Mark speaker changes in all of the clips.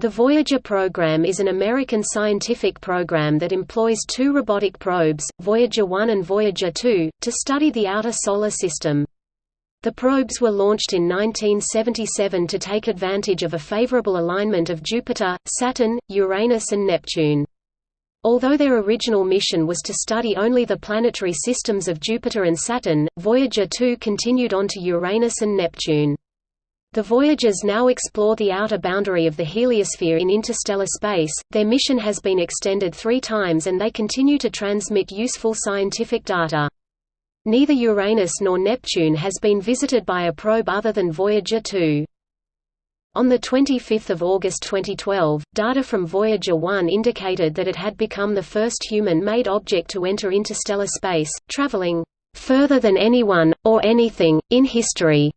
Speaker 1: The Voyager program is an American scientific program that employs two robotic probes, Voyager 1 and Voyager 2, to study the outer Solar System. The probes were launched in 1977 to take advantage of a favorable alignment of Jupiter, Saturn, Uranus and Neptune. Although their original mission was to study only the planetary systems of Jupiter and Saturn, Voyager 2 continued on to Uranus and Neptune. The Voyagers now explore the outer boundary of the heliosphere in interstellar space. Their mission has been extended three times and they continue to transmit useful scientific data. Neither Uranus nor Neptune has been visited by a probe other than Voyager 2. On 25 August 2012, data from Voyager 1 indicated that it had become the first human-made object to enter interstellar space, traveling further than anyone, or anything, in history.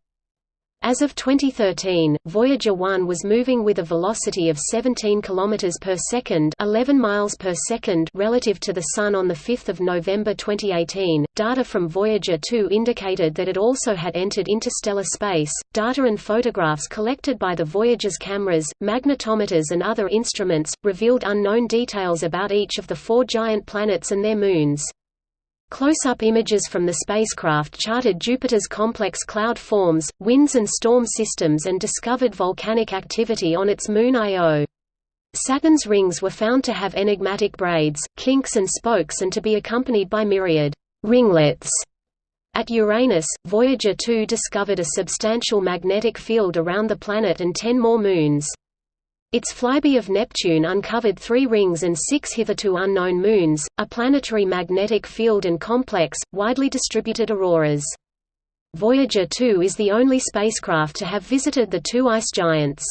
Speaker 1: As of 2013, Voyager 1 was moving with a velocity of 17 km per second, 11 miles per second relative to the Sun on 5 November 2018. Data from Voyager 2 indicated that it also had entered interstellar space. Data and photographs collected by the Voyager's cameras, magnetometers, and other instruments revealed unknown details about each of the four giant planets and their moons. Close-up images from the spacecraft charted Jupiter's complex cloud forms, winds and storm systems and discovered volcanic activity on its moon Io. Saturn's rings were found to have enigmatic braids, kinks and spokes and to be accompanied by myriad ringlets. At Uranus, Voyager 2 discovered a substantial magnetic field around the planet and ten more moons. Its flyby of Neptune uncovered three rings and six hitherto unknown moons, a planetary magnetic field and complex, widely distributed auroras. Voyager 2 is the only spacecraft to have visited the two ice giants.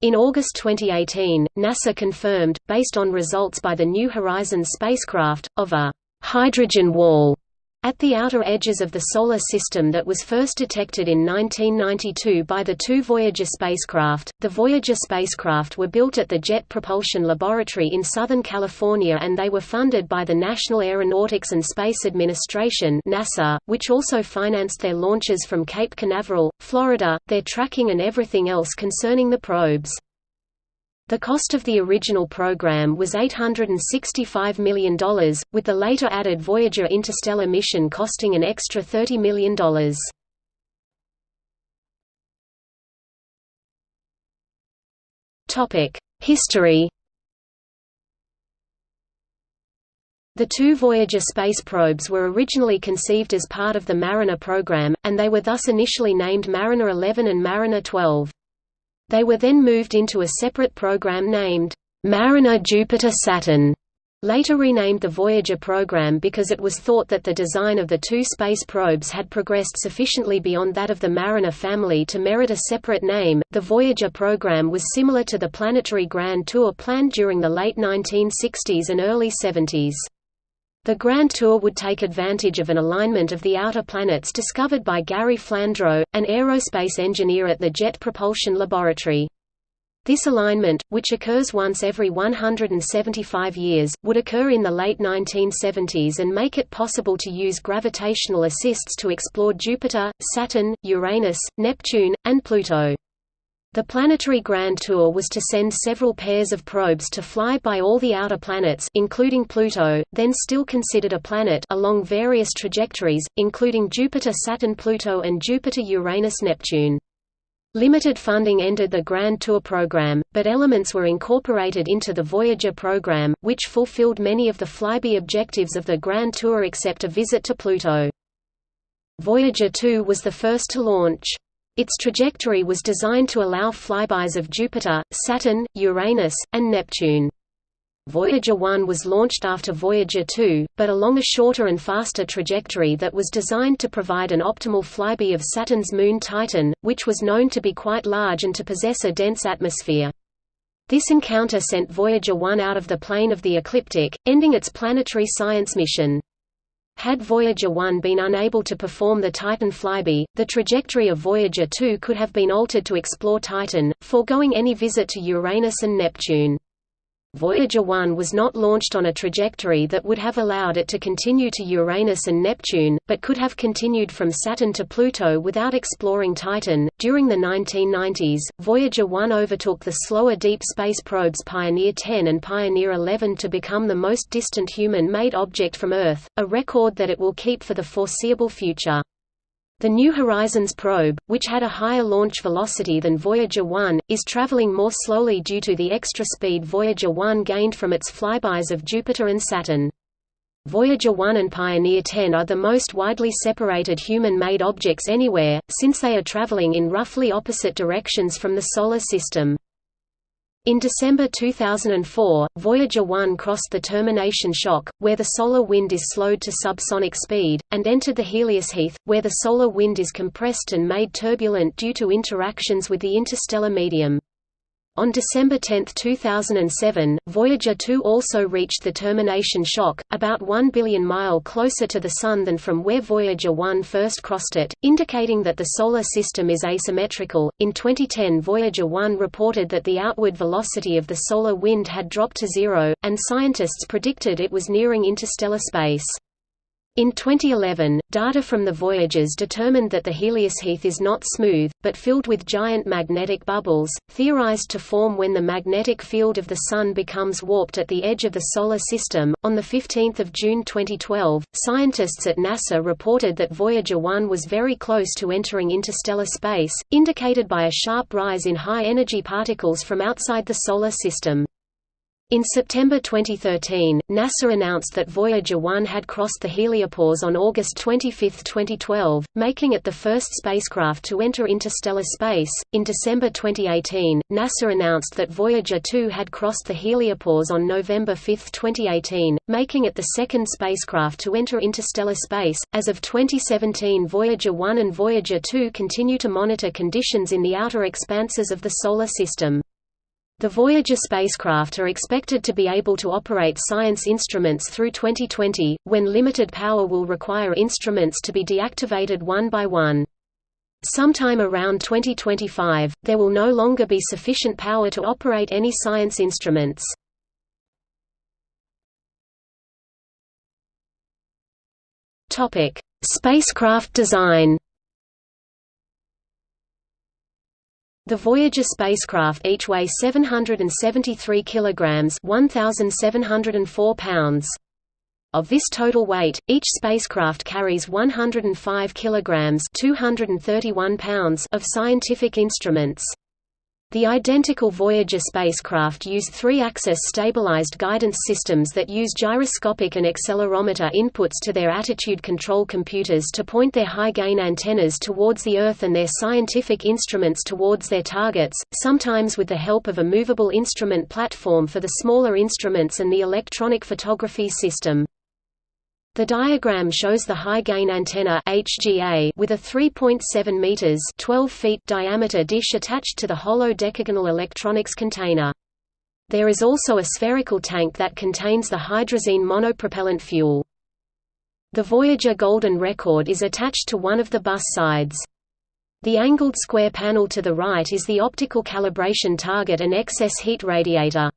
Speaker 1: In August 2018, NASA confirmed, based on results by the New Horizons spacecraft, of a hydrogen wall at the outer edges of the Solar System that was first detected in 1992 by the two Voyager spacecraft, the Voyager spacecraft were built at the Jet Propulsion Laboratory in Southern California and they were funded by the National Aeronautics and Space Administration NASA, which also financed their launches from Cape Canaveral, Florida, their tracking and everything else concerning the probes. The cost of the original program was $865 million, with the later added Voyager interstellar mission costing an extra $30 million. History The two Voyager space probes were originally conceived as part of the Mariner program, and they were thus initially named Mariner 11 and Mariner 12. They were then moved into a separate program named Mariner Jupiter-Saturn, later renamed the Voyager program because it was thought that the design of the two space probes had progressed sufficiently beyond that of the Mariner family to merit a separate name. The Voyager program was similar to the planetary Grand Tour planned during the late 1960s and early 70s. The Grand Tour would take advantage of an alignment of the outer planets discovered by Gary Flandro, an aerospace engineer at the Jet Propulsion Laboratory. This alignment, which occurs once every 175 years, would occur in the late 1970s and make it possible to use gravitational assists to explore Jupiter, Saturn, Uranus, Neptune, and Pluto. The planetary Grand Tour was to send several pairs of probes to fly by all the outer planets including Pluto, then still considered a planet along various trajectories, including Jupiter-Saturn-Pluto and Jupiter-Uranus-Neptune. Limited funding ended the Grand Tour program, but elements were incorporated into the Voyager program, which fulfilled many of the flyby objectives of the Grand Tour except a visit to Pluto. Voyager 2 was the first to launch. Its trajectory was designed to allow flybys of Jupiter, Saturn, Uranus, and Neptune. Voyager 1 was launched after Voyager 2, but along a shorter and faster trajectory that was designed to provide an optimal flyby of Saturn's moon Titan, which was known to be quite large and to possess a dense atmosphere. This encounter sent Voyager 1 out of the plane of the ecliptic, ending its planetary science mission. Had Voyager 1 been unable to perform the Titan flyby, the trajectory of Voyager 2 could have been altered to explore Titan, foregoing any visit to Uranus and Neptune. Voyager 1 was not launched on a trajectory that would have allowed it to continue to Uranus and Neptune, but could have continued from Saturn to Pluto without exploring Titan. During the 1990s, Voyager 1 overtook the slower deep space probes Pioneer 10 and Pioneer 11 to become the most distant human made object from Earth, a record that it will keep for the foreseeable future. The New Horizons probe, which had a higher launch velocity than Voyager 1, is traveling more slowly due to the extra speed Voyager 1 gained from its flybys of Jupiter and Saturn. Voyager 1 and Pioneer 10 are the most widely separated human-made objects anywhere, since they are traveling in roughly opposite directions from the Solar System. In December 2004, Voyager 1 crossed the termination shock, where the solar wind is slowed to subsonic speed, and entered the Heliosheath, where the solar wind is compressed and made turbulent due to interactions with the interstellar medium. On December 10, 2007, Voyager 2 also reached the termination shock, about 1 billion mile closer to the Sun than from where Voyager 1 first crossed it, indicating that the Solar System is asymmetrical. In 2010, Voyager 1 reported that the outward velocity of the solar wind had dropped to zero, and scientists predicted it was nearing interstellar space. In 2011, data from the Voyagers determined that the Heliosheath is not smooth, but filled with giant magnetic bubbles, theorized to form when the magnetic field of the Sun becomes warped at the edge of the Solar System. On 15 June 2012, scientists at NASA reported that Voyager 1 was very close to entering interstellar space, indicated by a sharp rise in high-energy particles from outside the Solar System. In September 2013, NASA announced that Voyager 1 had crossed the heliopause on August 25, 2012, making it the first spacecraft to enter interstellar space. In December 2018, NASA announced that Voyager 2 had crossed the heliopause on November 5, 2018, making it the second spacecraft to enter interstellar space. As of 2017, Voyager 1 and Voyager 2 continue to monitor conditions in the outer expanses of the Solar System. The Voyager spacecraft are expected to be able to operate science instruments through 2020, when limited power will require instruments to be deactivated one by one. Sometime around 2025, there will no longer be sufficient power to operate any science instruments. Spacecraft design The Voyager spacecraft each weigh 773 kilograms, 1704 pounds. Of this total weight, each spacecraft carries 105 kilograms, 231 pounds of scientific instruments. The identical Voyager spacecraft use three-axis stabilized guidance systems that use gyroscopic and accelerometer inputs to their attitude control computers to point their high-gain antennas towards the Earth and their scientific instruments towards their targets, sometimes with the help of a movable instrument platform for the smaller instruments and the electronic photography system. The diagram shows the high-gain antenna HGA with a 3.7 meters (12 feet) diameter dish attached to the hollow decagonal electronics container. There is also a spherical tank that contains the hydrazine monopropellant fuel. The Voyager Golden Record is attached to one of the bus sides. The angled square panel to the right is the optical calibration target and excess heat radiator.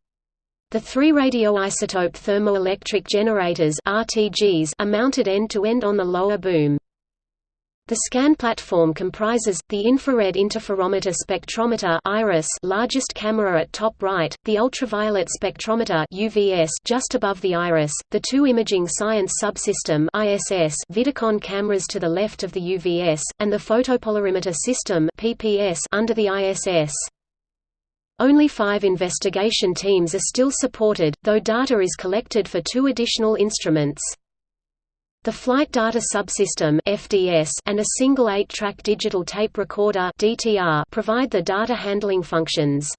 Speaker 1: The three radioisotope thermoelectric generators RTGs are mounted end-to-end -end on the lower boom. The scan platform comprises, the infrared interferometer spectrometer IRIS largest camera at top right, the ultraviolet spectrometer UVS just above the IRIS, the two imaging science subsystem ISS Vidicon cameras to the left of the UVS, and the photopolarimeter system PPS under the ISS. Only five investigation teams are still supported, though data is collected for two additional instruments. The Flight Data Subsystem (FDS) and a single 8-track digital tape recorder (DTR) provide the data handling functions.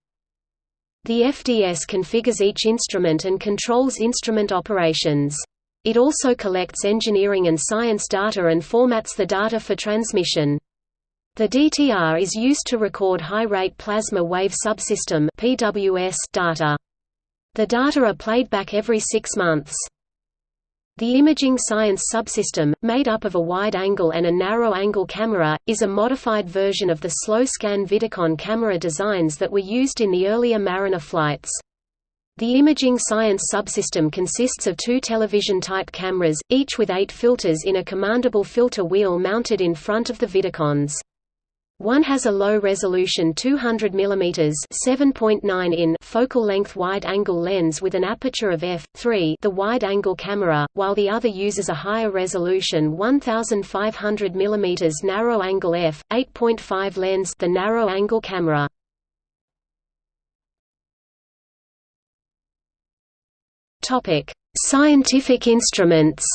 Speaker 1: The FDS configures each instrument and controls instrument operations. It also collects engineering and science data and formats the data for transmission. The DTR is used to record high-rate plasma wave subsystem (PWS) data. The data are played back every six months. The Imaging Science subsystem, made up of a wide-angle and a narrow-angle camera, is a modified version of the slow-scan Vidicon camera designs that were used in the earlier Mariner flights. The imaging science subsystem consists of two television-type cameras, each with eight filters in a commandable filter wheel mounted in front of the Vidicons. One has a low-resolution 200 mm (7.9 in) focal length wide-angle lens with an aperture of f3, the wide-angle camera, while the other uses a higher resolution 1500 mm narrow-angle f8.5 lens, the narrow-angle camera. Topic: Scientific instruments.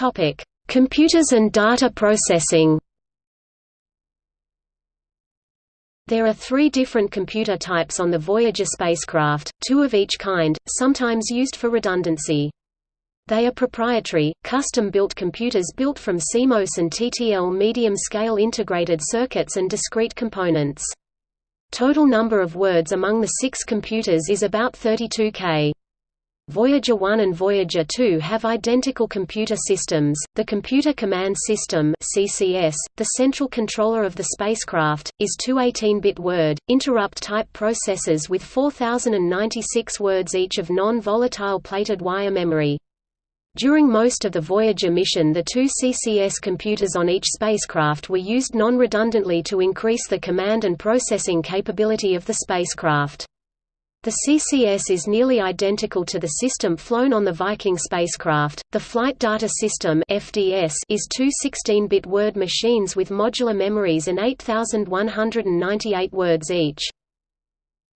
Speaker 1: Topic: Computers and data processing. There are three different computer types on the Voyager spacecraft, two of each kind, sometimes used for redundancy. They are proprietary, custom-built computers built from CMOS and TTL medium-scale integrated circuits and discrete components. Total number of words among the six computers is about 32K. Voyager 1 and Voyager 2 have identical computer systems. The Computer Command System (CCS), the central controller of the spacecraft, is two 18-bit word interrupt type processors with 4096 words each of non-volatile plated wire memory. During most of the Voyager mission the two CCS computers on each spacecraft were used non-redundantly to increase the command and processing capability of the spacecraft. The CCS is nearly identical to the system flown on the Viking spacecraft. The Flight Data System (FDS) is two 16-bit word machines with modular memories and 8198 words each.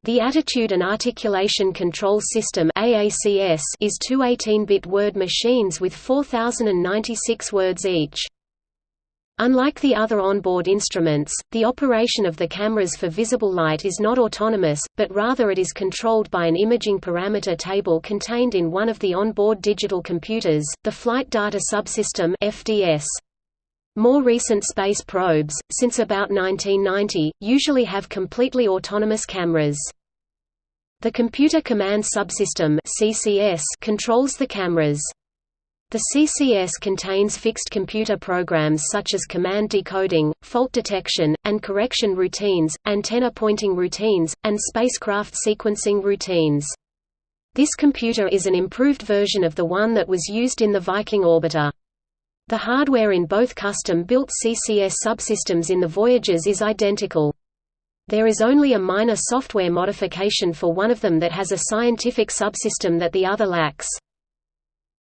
Speaker 1: The Attitude and Articulation Control System (AACS) is two 18-bit word machines with 4096 words each. Unlike the other onboard instruments, the operation of the cameras for visible light is not autonomous, but rather it is controlled by an imaging parameter table contained in one of the onboard digital computers, the Flight Data Subsystem FDS. More recent space probes, since about 1990, usually have completely autonomous cameras. The Computer Command Subsystem controls the cameras. The CCS contains fixed computer programs such as command decoding, fault detection, and correction routines, antenna pointing routines, and spacecraft sequencing routines. This computer is an improved version of the one that was used in the Viking orbiter. The hardware in both custom-built CCS subsystems in the Voyagers is identical. There is only a minor software modification for one of them that has a scientific subsystem that the other lacks.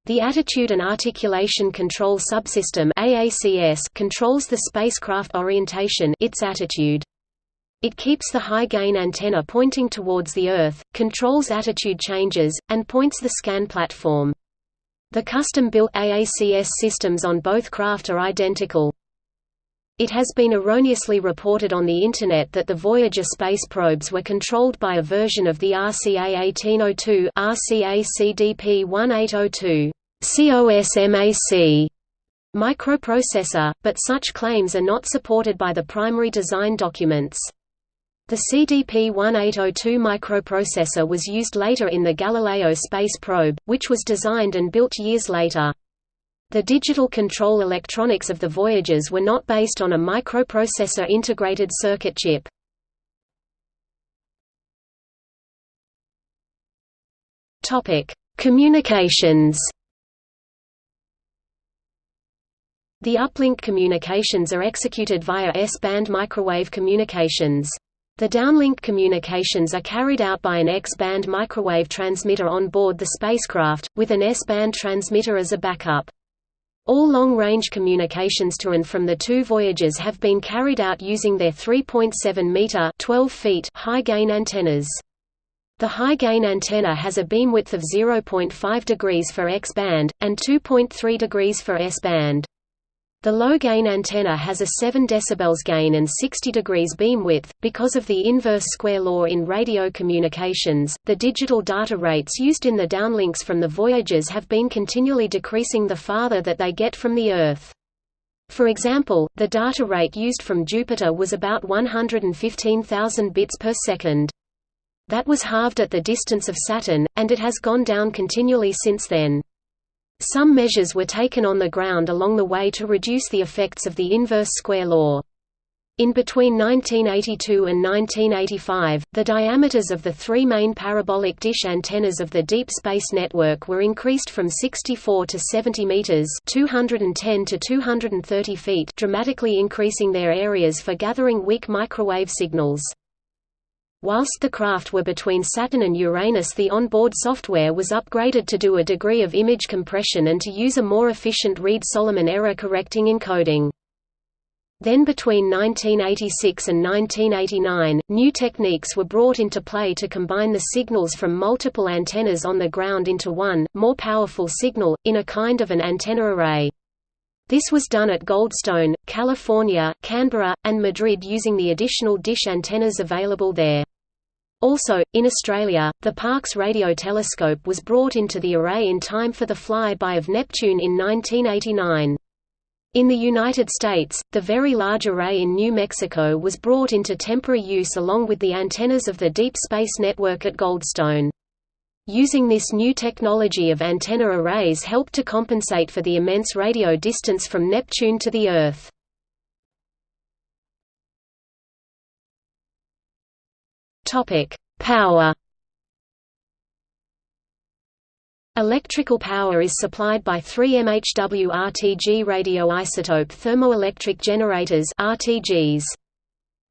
Speaker 1: The Attitude and Articulation Control Subsystem AACS controls the spacecraft orientation its attitude. It keeps the high-gain antenna pointing towards the Earth, controls attitude changes, and points the scan platform. The custom-built AACS systems on both craft are identical. It has been erroneously reported on the Internet that the Voyager space probes were controlled by a version of the RCA 1802 RCA CDP 1802 COSMAC microprocessor, but such claims are not supported by the primary design documents. The CDP-1802 microprocessor was used later in the Galileo space probe, which was designed and built years later. The digital control electronics of the Voyagers were not based on a microprocessor integrated circuit chip. Communications. The uplink communications are executed via S-band microwave communications. The downlink communications are carried out by an X-band microwave transmitter on board the spacecraft, with an S-band transmitter as a backup. All long-range communications to and from the two Voyagers have been carried out using their 3.7-meter (12 feet) high-gain antennas. The high-gain antenna has a beam width of 0.5 degrees for X-band, and 2.3 degrees for S-band. The low-gain antenna has a 7 dB gain and 60 degrees beam width. Because of the inverse square law in radio communications, the digital data rates used in the downlinks from the Voyagers have been continually decreasing the farther that they get from the Earth. For example, the data rate used from Jupiter was about 115,000 bits per second. That was halved at the distance of Saturn, and it has gone down continually since then. Some measures were taken on the ground along the way to reduce the effects of the inverse square law. In between 1982 and 1985, the diameters of the three main parabolic dish antennas of the Deep Space Network were increased from 64 to 70 meters (210 to 230 feet), dramatically increasing their areas for gathering weak microwave signals. Whilst the craft were between Saturn and Uranus the onboard software was upgraded to do a degree of image compression and to use a more efficient Reed-Solomon error-correcting encoding. Then between 1986 and 1989, new techniques were brought into play to combine the signals from multiple antennas on the ground into one, more powerful signal, in a kind of an antenna array. This was done at Goldstone, California, Canberra, and Madrid using the additional dish antennas available there. Also, in Australia, the Parkes radio telescope was brought into the array in time for the flyby of Neptune in 1989. In the United States, the Very Large Array in New Mexico was brought into temporary use along with the antennas of the Deep Space Network at Goldstone. Using this new technology of antenna arrays helped to compensate for the immense radio distance from Neptune to the Earth. Power Electrical power is supplied by three MHW RTG radioisotope thermoelectric generators RTGs.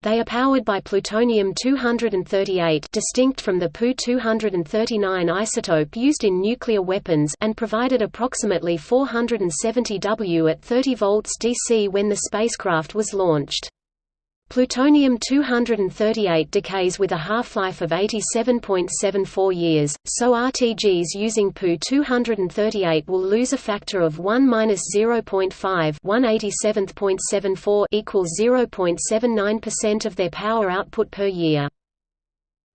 Speaker 1: They are powered by plutonium-238 distinct from the Pu-239 isotope used in nuclear weapons and provided approximately 470 W at 30 volts DC when the spacecraft was launched. Plutonium-238 decays with a half-life of 87.74 years, so RTGs using Pu-238 will lose a factor of 1-0.5 equals 0.79% of their power output per year.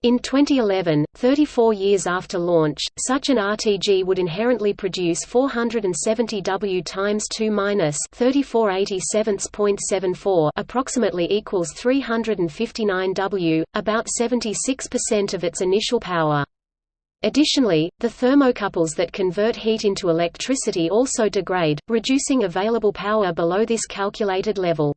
Speaker 1: In 2011, 34 years after launch, such an RTG would inherently produce 470 W times 2 minus 3487.74 approximately equals 359 W, about 76% of its initial power. Additionally, the thermocouples that convert heat into electricity also degrade, reducing available power below this calculated level.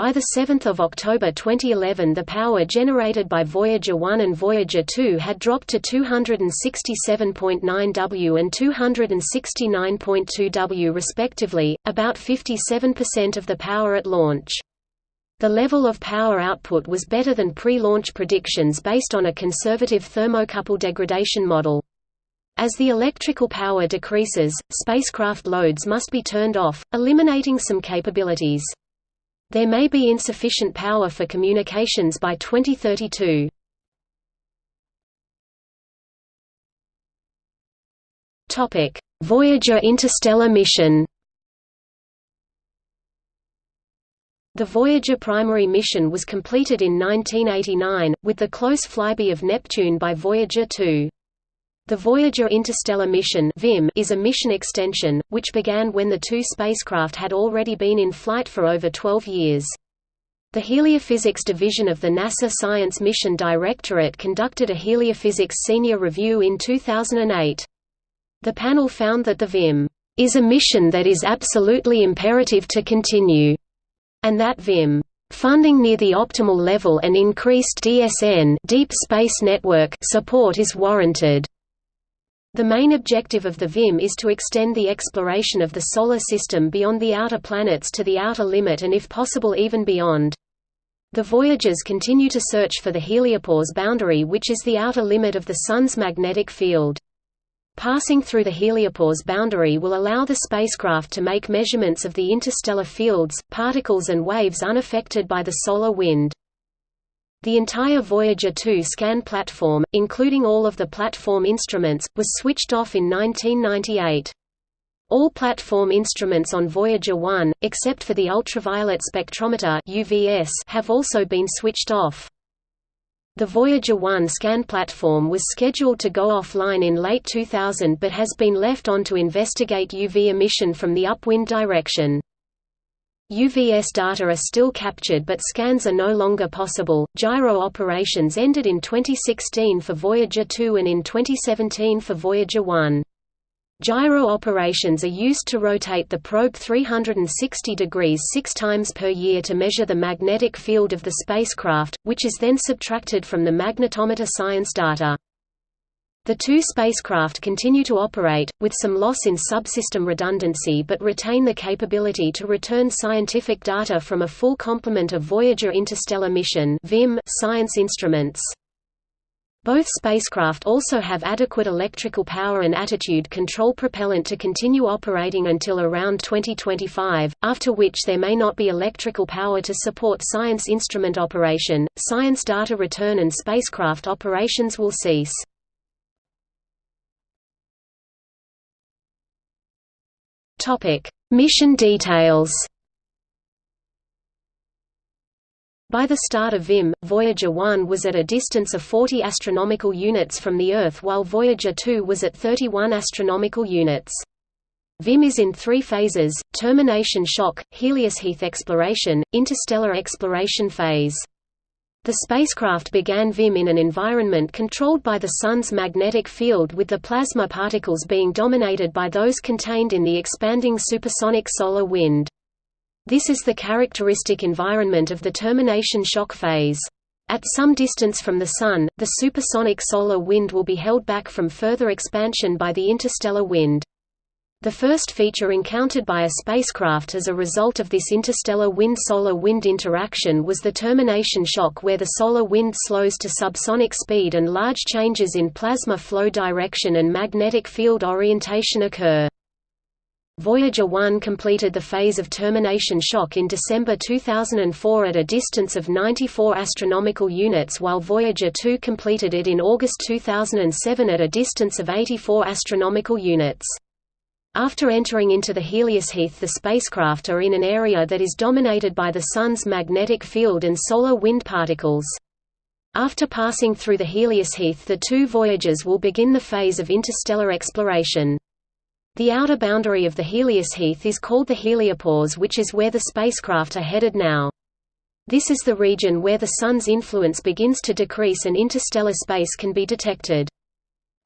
Speaker 1: By 7 October 2011 the power generated by Voyager 1 and Voyager 2 had dropped to 267.9 W and 269.2 W respectively, about 57% of the power at launch. The level of power output was better than pre-launch predictions based on a conservative thermocouple degradation model. As the electrical power decreases, spacecraft loads must be turned off, eliminating some capabilities. There may be insufficient power for communications by 2032. Topic: Voyager interstellar mission. The Voyager primary mission was completed in 1989, with the close flyby of Neptune by Voyager 2. The Voyager Interstellar Mission is a mission extension, which began when the two spacecraft had already been in flight for over 12 years. The Heliophysics Division of the NASA Science Mission Directorate conducted a heliophysics senior review in 2008. The panel found that the VIM is a mission that is absolutely imperative to continue, and that VIM funding near the optimal level and increased DSN Deep Space Network support is warranted. The main objective of the VIM is to extend the exploration of the Solar System beyond the outer planets to the outer limit and if possible even beyond. The Voyagers continue to search for the heliopause boundary which is the outer limit of the Sun's magnetic field. Passing through the heliopause boundary will allow the spacecraft to make measurements of the interstellar fields, particles and waves unaffected by the solar wind. The entire Voyager 2 scan platform, including all of the platform instruments, was switched off in 1998. All platform instruments on Voyager 1, except for the ultraviolet spectrometer UVS, have also been switched off. The Voyager 1 scan platform was scheduled to go offline in late 2000 but has been left on to investigate UV emission from the upwind direction. UVS data are still captured but scans are no longer possible. Gyro operations ended in 2016 for Voyager 2 and in 2017 for Voyager 1. Gyro operations are used to rotate the probe 360 degrees six times per year to measure the magnetic field of the spacecraft, which is then subtracted from the magnetometer science data. The two spacecraft continue to operate, with some loss in subsystem redundancy but retain the capability to return scientific data from a full complement of Voyager Interstellar Mission science instruments. Both spacecraft also have adequate electrical power and attitude control propellant to continue operating until around 2025, after which there may not be electrical power to support science instrument operation, science data return and spacecraft operations will cease. Mission details By the start of VIM, Voyager 1 was at a distance of 40 astronomical units from the Earth while Voyager 2 was at 31 astronomical units. VIM is in three phases, termination shock, Heliosheath exploration, interstellar exploration phase. The spacecraft began VIM in an environment controlled by the Sun's magnetic field with the plasma particles being dominated by those contained in the expanding supersonic solar wind. This is the characteristic environment of the termination shock phase. At some distance from the Sun, the supersonic solar wind will be held back from further expansion by the interstellar wind. The first feature encountered by a spacecraft as a result of this interstellar wind-solar wind interaction was the termination shock where the solar wind slows to subsonic speed and large changes in plasma flow direction and magnetic field orientation occur. Voyager 1 completed the phase of termination shock in December 2004 at a distance of 94 astronomical units while Voyager 2 completed it in August 2007 at a distance of 84 astronomical units. After entering into the Heliosheath the spacecraft are in an area that is dominated by the Sun's magnetic field and solar wind particles. After passing through the Heliosheath the two Voyagers will begin the phase of interstellar exploration. The outer boundary of the Heliosheath is called the heliopause which is where the spacecraft are headed now. This is the region where the Sun's influence begins to decrease and interstellar space can be detected.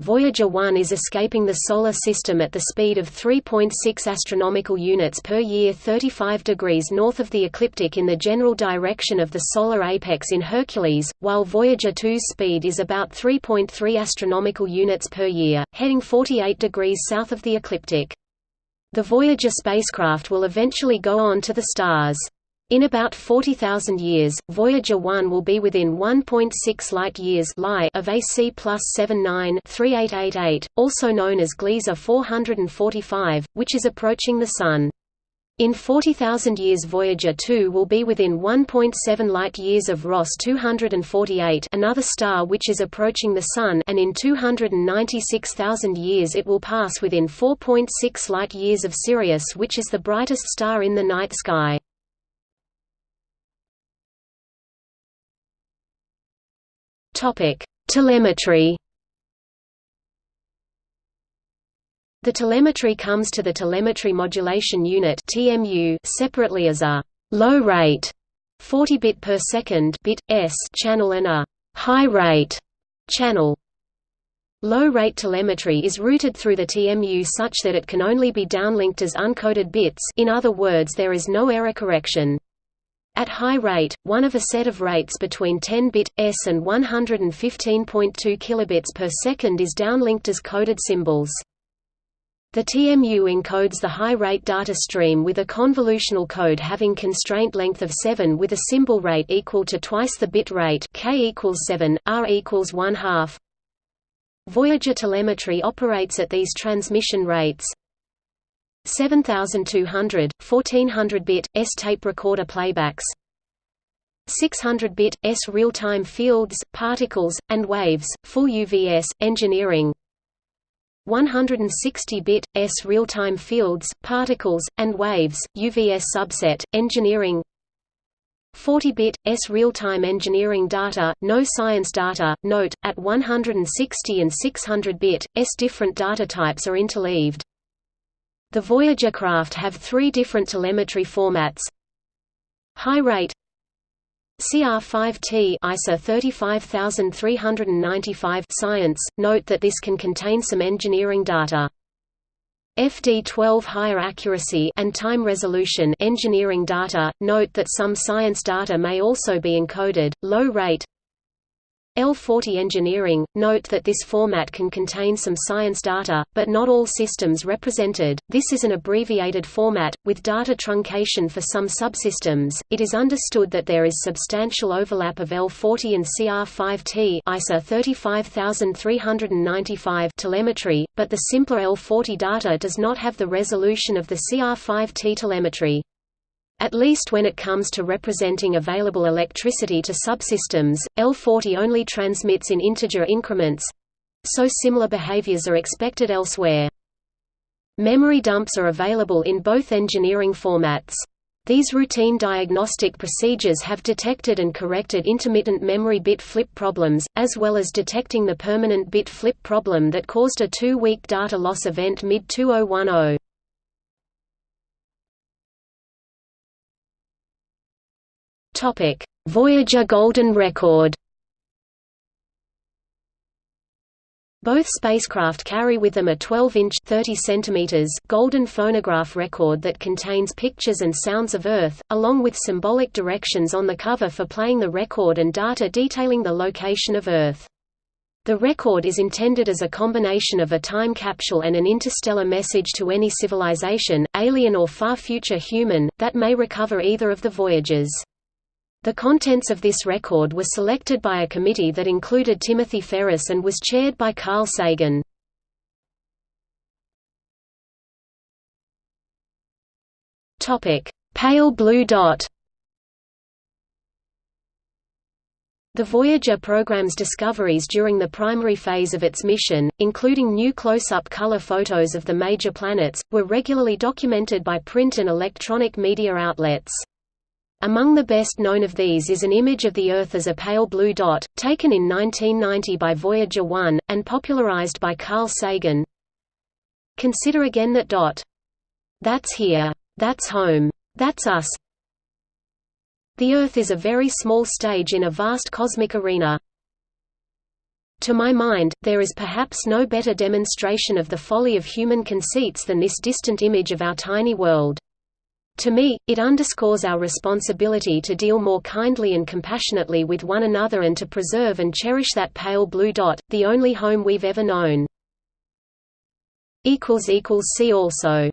Speaker 1: Voyager 1 is escaping the Solar System at the speed of 3.6 astronomical units per year 35 degrees north of the ecliptic in the general direction of the solar apex in Hercules, while Voyager 2's speed is about 3.3 astronomical units per year, heading 48 degrees south of the ecliptic. The Voyager spacecraft will eventually go on to the stars. In about 40,000 years, Voyager 1 will be within 1.6 light-years of AC plus 79-3888, also known as Gliese 445, which is approaching the Sun. In 40,000 years Voyager 2 will be within 1.7 light-years of Ross 248 another star which is approaching the Sun and in 296,000 years it will pass within 4.6 light-years of Sirius which is the brightest star in the night sky. Topic: Telemetry. The telemetry comes to the Telemetry Modulation Unit (TMU) separately as a low rate 40 bit per second bit s channel and a high rate channel. Low rate telemetry is routed through the TMU such that it can only be downlinked as uncoded bits. In other words, there is no error correction. At high rate, one of a set of rates between 10-bit s and 115.2 kilobits per second is downlinked as coded symbols. The TMU encodes the high-rate data stream with a convolutional code having constraint length of 7 with a symbol rate equal to twice the bit rate k equals 7, r equals 1 half. Voyager telemetry operates at these transmission rates. 7200, 1400-bit, S tape recorder playbacks 600-bit, S real-time fields, particles, and waves, full UVS, engineering 160-bit, S real-time fields, particles, and waves, UVS subset, engineering 40-bit, S real-time engineering data, no science data. Note, at 160 and 600-bit, S different data types are interleaved. The Voyager craft have three different telemetry formats. High rate CR5T ISA 35395 Science. Note that this can contain some engineering data. FD12 higher accuracy and time resolution engineering data. Note that some science data may also be encoded. Low rate L40 Engineering – Note that this format can contain some science data, but not all systems represented. This is an abbreviated format, with data truncation for some subsystems. It is understood that there is substantial overlap of L40 and CR5T ISA 35395 telemetry, but the simpler L40 data does not have the resolution of the CR5T telemetry. At least when it comes to representing available electricity to subsystems, L40 only transmits in integer increments so similar behaviors are expected elsewhere. Memory dumps are available in both engineering formats. These routine diagnostic procedures have detected and corrected intermittent memory bit flip problems, as well as detecting the permanent bit flip problem that caused a two-week data loss event mid-2010. Topic: Voyager Golden Record. Both spacecraft carry with them a 12-inch (30 centimeters) golden phonograph record that contains pictures and sounds of Earth, along with symbolic directions on the cover for playing the record and data detailing the location of Earth. The record is intended as a combination of a time capsule and an interstellar message to any civilization, alien or far future human, that may recover either of the voyages. The contents of this record were selected by a committee that included Timothy Ferris and was chaired by Carl Sagan. Pale blue dot The Voyager program's discoveries during the primary phase of its mission, including new close-up color photos of the major planets, were regularly documented by print and electronic media outlets. Among the best known of these is an image of the Earth as a pale blue dot, taken in 1990 by Voyager 1, and popularized by Carl Sagan. Consider again that dot. That's here. That's home. That's us. The Earth is a very small stage in a vast cosmic arena. To my mind, there is perhaps no better demonstration of the folly of human conceits than this distant image of our tiny world. To me, it underscores our responsibility to deal more kindly and compassionately with one another and to preserve and cherish that pale blue dot, the only home we've ever known. See also